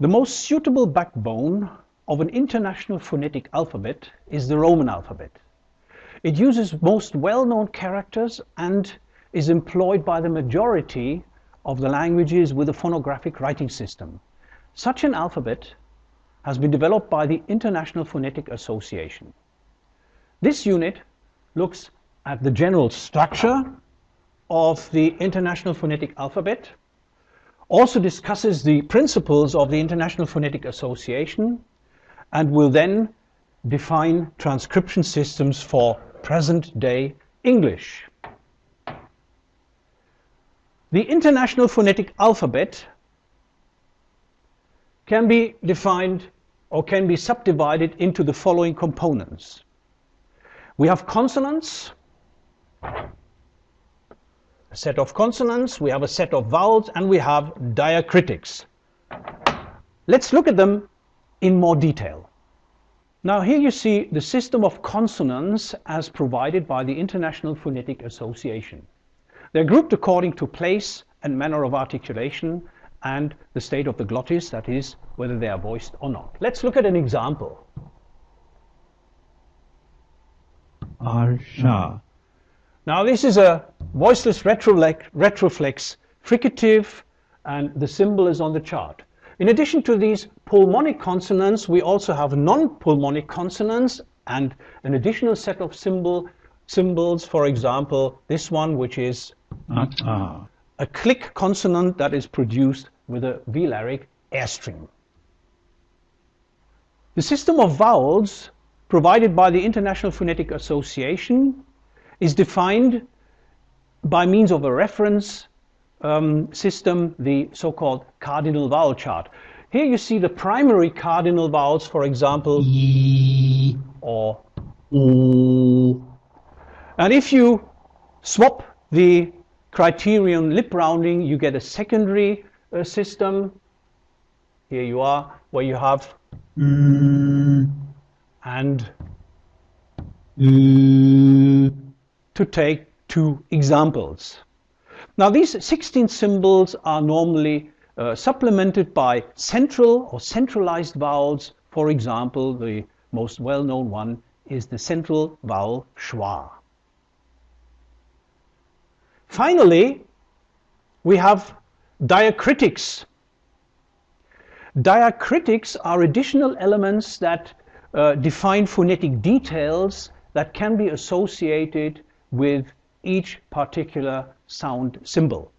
The most suitable backbone of an international phonetic alphabet is the Roman alphabet. It uses most well-known characters and is employed by the majority of the languages with a phonographic writing system. Such an alphabet has been developed by the International Phonetic Association. This unit looks at the general structure of the International Phonetic Alphabet, also discusses the principles of the International Phonetic Association, and will then define transcription systems for present-day English. The International Phonetic Alphabet can be defined or can be subdivided into the following components. We have consonants, set of consonants, we have a set of vowels, and we have diacritics. Let's look at them in more detail. Now here you see the system of consonants as provided by the International Phonetic Association. They're grouped according to place and manner of articulation and the state of the glottis, that is, whether they are voiced or not. Let's look at an example. Arsha. Now this is a voiceless retroflex, retroflex fricative and the symbol is on the chart. In addition to these pulmonic consonants, we also have non-pulmonic consonants and an additional set of symbol, symbols, for example, this one which is Ata. a click consonant that is produced with a velaric airstream. The system of vowels provided by the International Phonetic Association is defined by means of a reference um, system, the so-called cardinal vowel chart. Here you see the primary cardinal vowels, for example, E. or O. and if you swap the criterion lip rounding, you get a secondary uh, system. Here you are, where you have Mm. and U. to take two examples. Now these 16 symbols are normally uh, supplemented by central or centralized vowels. For example, the most well-known one is the central vowel schwa. Finally, we have diacritics. Diacritics are additional elements that uh, define phonetic details that can be associated with each particular sound symbol.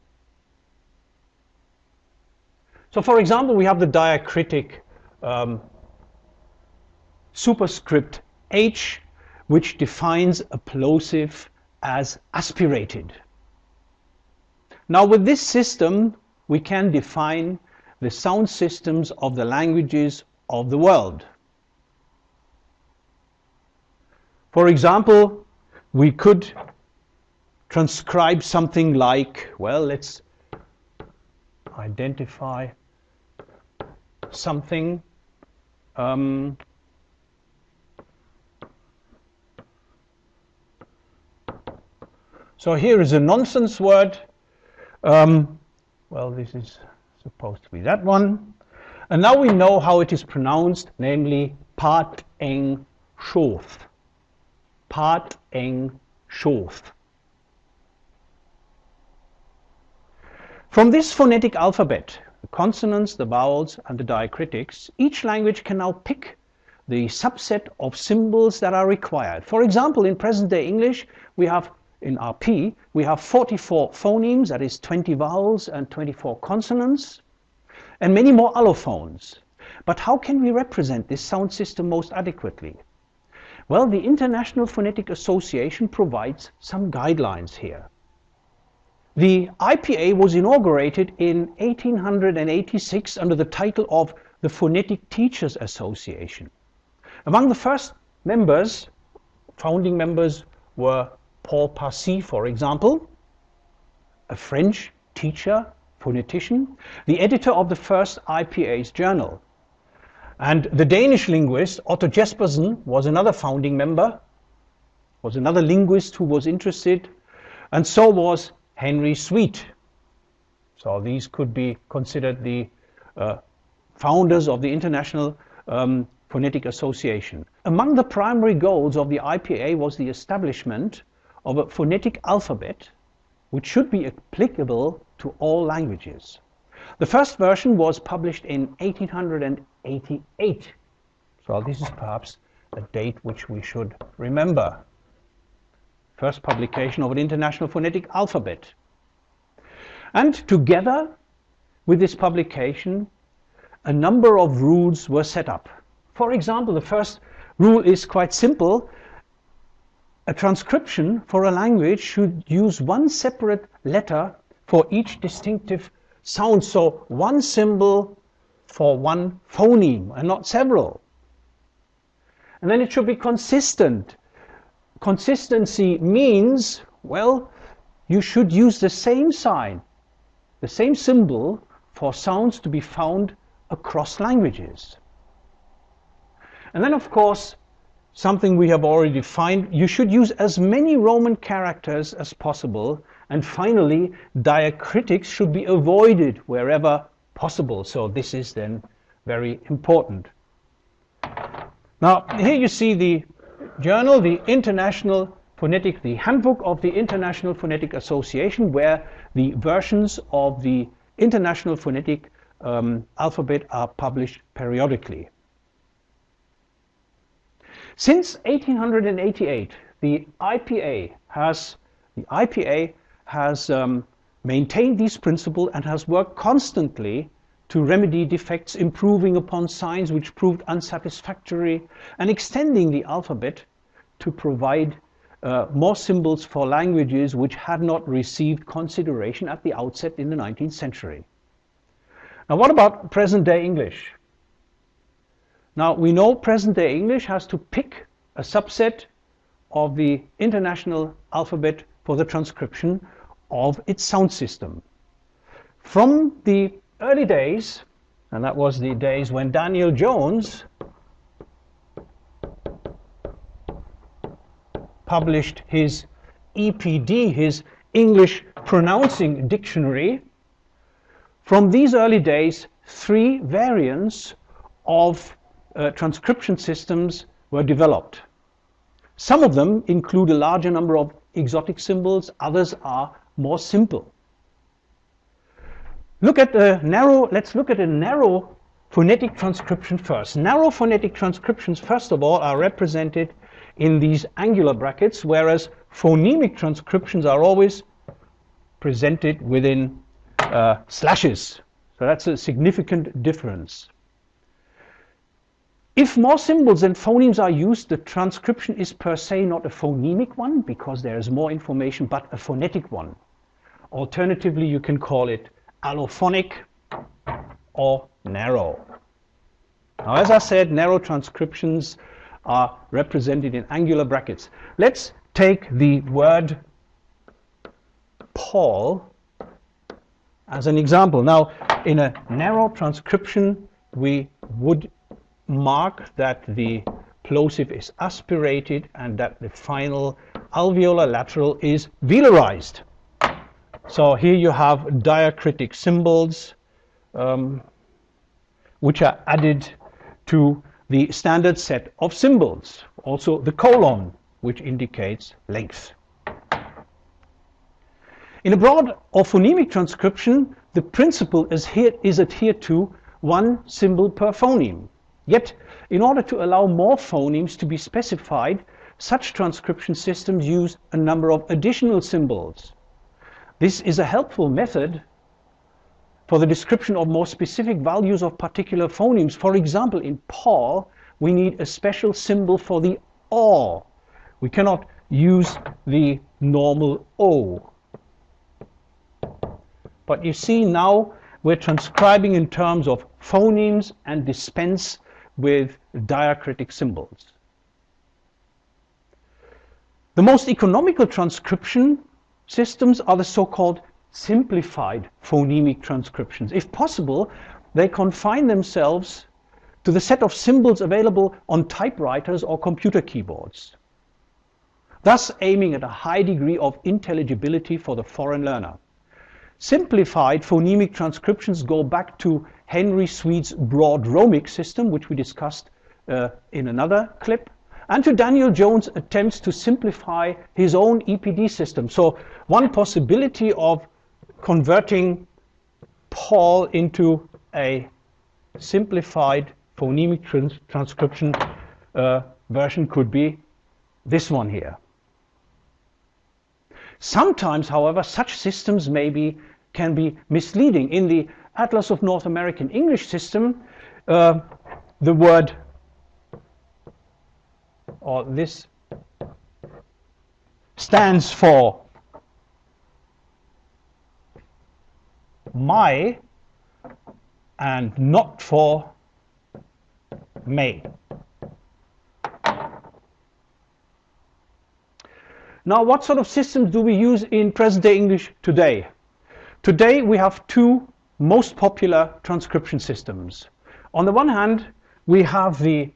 So for example, we have the diacritic um, superscript H, which defines a plosive as aspirated. Now with this system, we can define the sound systems of the languages of the world. For example, we could transcribe something like, well, let's identify something. Um, so here is a nonsense word. Um, well, this is supposed to be that one. And now we know how it is pronounced, namely part eng shoth. Part. From this phonetic alphabet, the consonants, the vowels, and the diacritics, each language can now pick the subset of symbols that are required. For example, in present-day English, we have in RP, we have 44 phonemes, that is 20 vowels and 24 consonants, and many more allophones. But how can we represent this sound system most adequately? Well, the International Phonetic Association provides some guidelines here. The IPA was inaugurated in 1886 under the title of the Phonetic Teachers Association. Among the first members, founding members, were Paul Passy, for example, a French teacher, phonetician, the editor of the first IPA's journal. And the Danish linguist Otto Jespersen was another founding member, was another linguist who was interested, and so was Henry Sweet. So these could be considered the uh, founders of the International um, Phonetic Association. Among the primary goals of the IPA was the establishment of a phonetic alphabet which should be applicable to all languages. The first version was published in 1888. So this is perhaps a date which we should remember. First publication of an international phonetic alphabet. And together with this publication, a number of rules were set up. For example, the first rule is quite simple. A transcription for a language should use one separate letter for each distinctive sound. So one symbol for one phoneme and not several. And then it should be consistent. Consistency means, well, you should use the same sign, the same symbol for sounds to be found across languages. And then, of course, something we have already defined, you should use as many Roman characters as possible. And finally, diacritics should be avoided wherever possible. So this is then very important. Now, here you see the journal, the International Phonetic, the Handbook of the International Phonetic Association, where the versions of the International Phonetic um, Alphabet are published periodically. Since 1888, the IPA has the IPA has um, maintained these principles and has worked constantly to remedy defects, improving upon signs which proved unsatisfactory, and extending the alphabet to provide uh, more symbols for languages which had not received consideration at the outset in the 19th century. Now, what about present day English? Now we know present day English has to pick a subset of the international alphabet for the transcription of its sound system. From the early days, and that was the days when Daniel Jones published his EPD, his English Pronouncing Dictionary, from these early days, three variants of uh, transcription systems were developed. Some of them include a larger number of exotic symbols, others are more simple. Look at the narrow, let's look at a narrow phonetic transcription first. Narrow phonetic transcriptions, first of all, are represented in these angular brackets, whereas phonemic transcriptions are always presented within uh, slashes. So that's a significant difference. If more symbols and phonemes are used, the transcription is per se not a phonemic one because there is more information, but a phonetic one. Alternatively, you can call it allophonic or narrow. Now, as I said, narrow transcriptions are represented in angular brackets. Let's take the word Paul as an example. Now, in a narrow transcription, we would mark that the plosive is aspirated and that the final alveolar lateral is velarized. So here you have diacritic symbols um, which are added to the standard set of symbols. Also the colon, which indicates length. In a broad or phonemic transcription, the principle is, here, is adhered to one symbol per phoneme. Yet, in order to allow more phonemes to be specified, such transcription systems use a number of additional symbols. This is a helpful method for the description of more specific values of particular phonemes. For example, in Paul, we need a special symbol for the O. We cannot use the normal O. But you see now we're transcribing in terms of phonemes and dispense with diacritic symbols. The most economical transcription systems are the so-called simplified phonemic transcriptions. If possible, they confine themselves to the set of symbols available on typewriters or computer keyboards, thus aiming at a high degree of intelligibility for the foreign learner. Simplified phonemic transcriptions go back to Henry Sweet's broad Romic system, which we discussed uh, in another clip, and to Daniel Jones' attempts to simplify his own EPD system. So one possibility of converting Paul into a simplified phonemic trans transcription uh, version could be this one here. Sometimes, however, such systems may be, can be misleading. In the Atlas of North American English system, uh, the word or this stands for my and not for may. Now, what sort of systems do we use in present-day English today? Today, we have two most popular transcription systems. On the one hand, we have the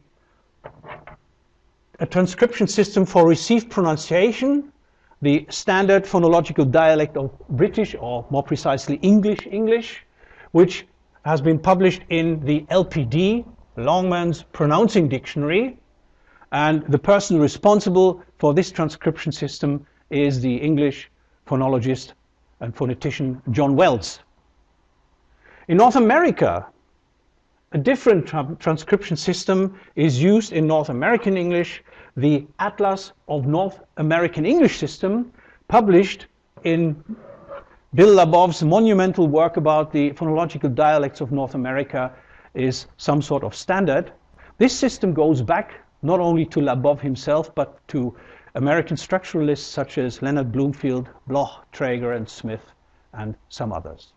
a transcription system for received pronunciation, the standard phonological dialect of British, or more precisely English English, which has been published in the LPD, Longman's Pronouncing Dictionary, and the person responsible for this transcription system is the English phonologist and phonetician John Wells. In North America, a different tra transcription system is used in North American English, the Atlas of North American English System, published in Bill Labov's monumental work about the phonological dialects of North America is some sort of standard. This system goes back not only to Labov himself, but to American structuralists such as Leonard Bloomfield, Bloch, Trager, and Smith, and some others.